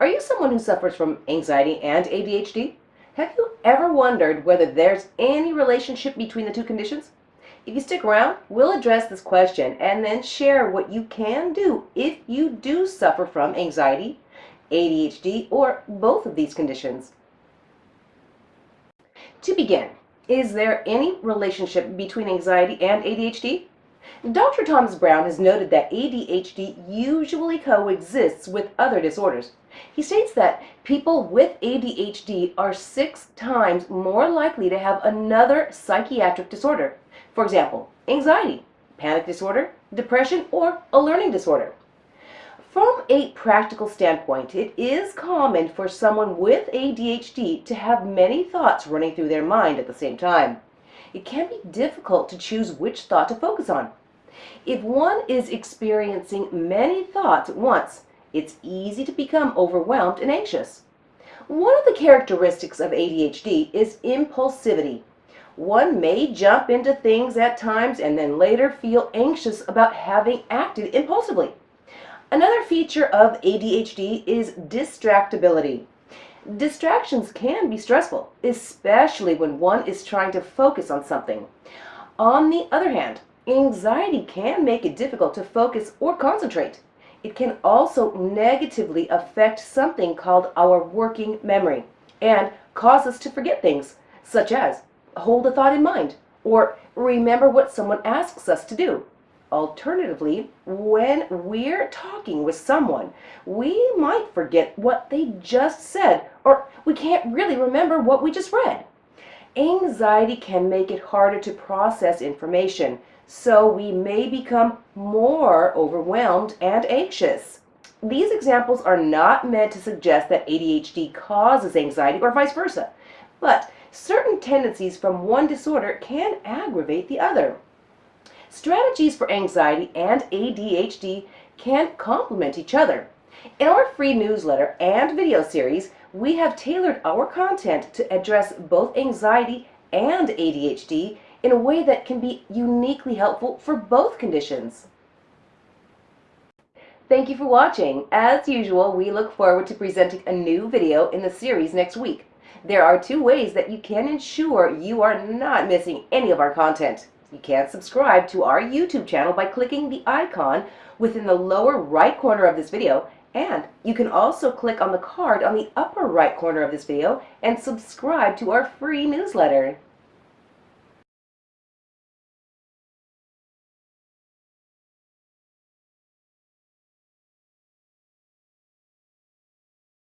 Are you someone who suffers from anxiety and ADHD? Have you ever wondered whether there's any relationship between the two conditions? If you stick around, we'll address this question and then share what you can do if you do suffer from anxiety, ADHD, or both of these conditions. To begin, is there any relationship between anxiety and ADHD? Dr. Thomas Brown has noted that ADHD usually coexists with other disorders. He states that people with ADHD are six times more likely to have another psychiatric disorder. For example, anxiety, panic disorder, depression, or a learning disorder. From a practical standpoint, it is common for someone with ADHD to have many thoughts running through their mind at the same time. It can be difficult to choose which thought to focus on. If one is experiencing many thoughts at once, it's easy to become overwhelmed and anxious. One of the characteristics of ADHD is impulsivity. One may jump into things at times and then later feel anxious about having acted impulsively. Another feature of ADHD is distractibility. Distractions can be stressful, especially when one is trying to focus on something. On the other hand, Anxiety can make it difficult to focus or concentrate. It can also negatively affect something called our working memory and cause us to forget things, such as hold a thought in mind or remember what someone asks us to do. Alternatively, when we're talking with someone, we might forget what they just said or we can't really remember what we just read. Anxiety can make it harder to process information so we may become more overwhelmed and anxious. These examples are not meant to suggest that ADHD causes anxiety or vice versa, but certain tendencies from one disorder can aggravate the other. Strategies for anxiety and ADHD can complement each other. In our free newsletter and video series, we have tailored our content to address both anxiety and ADHD in a way that can be uniquely helpful for both conditions. Thank you for watching. As usual, we look forward to presenting a new video in the series next week. There are two ways that you can ensure you are not missing any of our content. You can subscribe to our YouTube channel by clicking the icon within the lower right corner of this video and you can also click on the card on the upper right corner of this video and subscribe to our free newsletter.